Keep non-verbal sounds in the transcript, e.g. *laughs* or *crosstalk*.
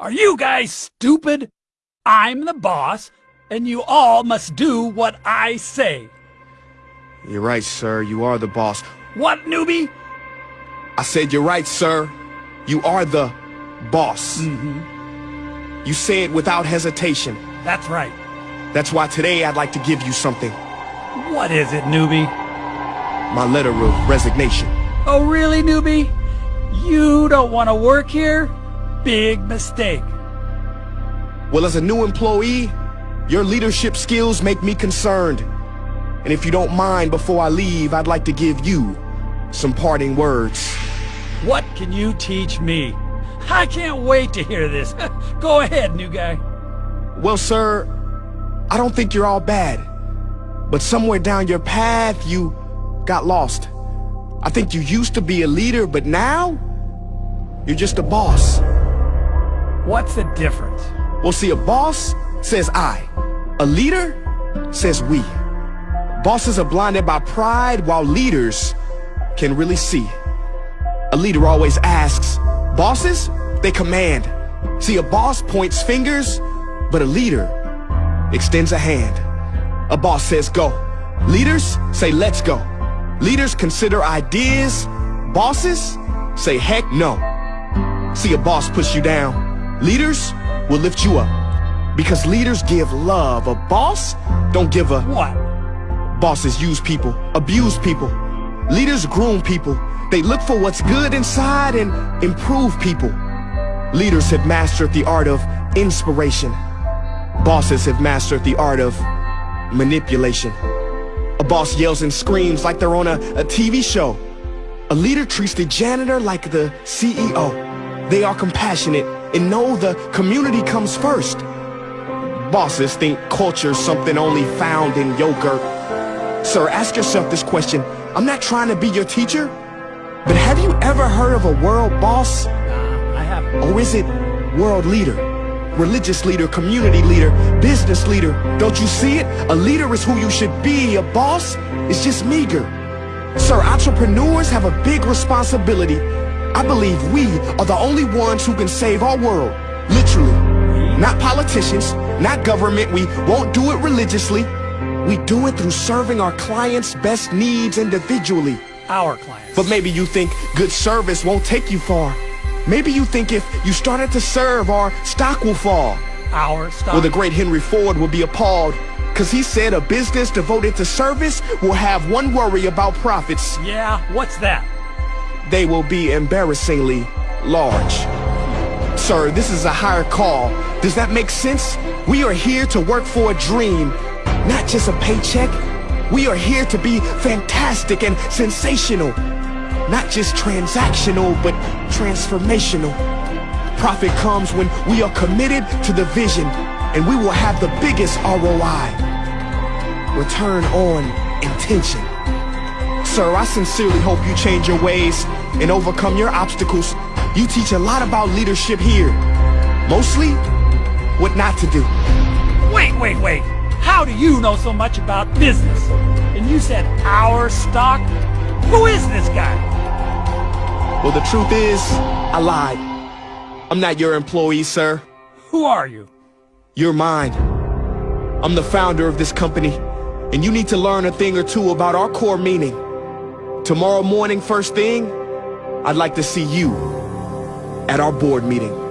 Are you guys stupid? I'm the boss, and you all must do what I say. You're right, sir. You are the boss. What, newbie? I said you're right, sir. You are the boss. Mm-hmm. You say it without hesitation. That's right. That's why today I'd like to give you something. What is it, newbie? My letter of resignation. Oh, really, newbie? You don't want to work here? Big mistake. Well, as a new employee, your leadership skills make me concerned. And if you don't mind, before I leave, I'd like to give you some parting words. What can you teach me? I can't wait to hear this. *laughs* Go ahead, new guy. Well, sir, I don't think you're all bad. But somewhere down your path, you got lost. I think you used to be a leader, but now, you're just a boss. What's the difference? Well, see, a boss says I. A leader says we. Bosses are blinded by pride, while leaders can really see. A leader always asks. Bosses, they command. See, a boss points fingers, but a leader extends a hand. A boss says go. Leaders say let's go. Leaders consider ideas. Bosses say heck no. See, a boss push you down. Leaders will lift you up. Because leaders give love. A boss don't give a... What? Bosses use people, abuse people. Leaders groom people. They look for what's good inside and improve people. Leaders have mastered the art of inspiration. Bosses have mastered the art of manipulation. A boss yells and screams like they're on a, a TV show. A leader treats the janitor like the CEO. They are compassionate and know the community comes first. Bosses think culture's something only found in yogurt. Sir, ask yourself this question. I'm not trying to be your teacher, but have you ever heard of a world boss? Nah, I haven't. Or is it world leader? Religious leader, community leader, business leader. Don't you see it? A leader is who you should be. A boss is just meager. Sir, entrepreneurs have a big responsibility. I believe we are the only ones who can save our world. Literally. Not politicians, not government. We won't do it religiously. We do it through serving our clients' best needs individually. Our clients. But maybe you think good service won't take you far. Maybe you think if you started to serve, our stock will fall. Our stock. Well, the great Henry Ford will be appalled. Cause he said a business devoted to service will have one worry about profits. Yeah, what's that? They will be embarrassingly large. Sir, this is a higher call. Does that make sense? We are here to work for a dream, not just a paycheck. We are here to be fantastic and sensational. Not just transactional, but transformational. Profit comes when we are committed to the vision, and we will have the biggest ROI. Return on intention. Sir, I sincerely hope you change your ways and overcome your obstacles. You teach a lot about leadership here. Mostly, what not to do. Wait, wait, wait. How do you know so much about business? And you said our stock? Who is this guy? Well, the truth is, I lied. I'm not your employee, sir. Who are you? You're mine. I'm the founder of this company, and you need to learn a thing or two about our core meaning. Tomorrow morning, first thing, I'd like to see you at our board meeting.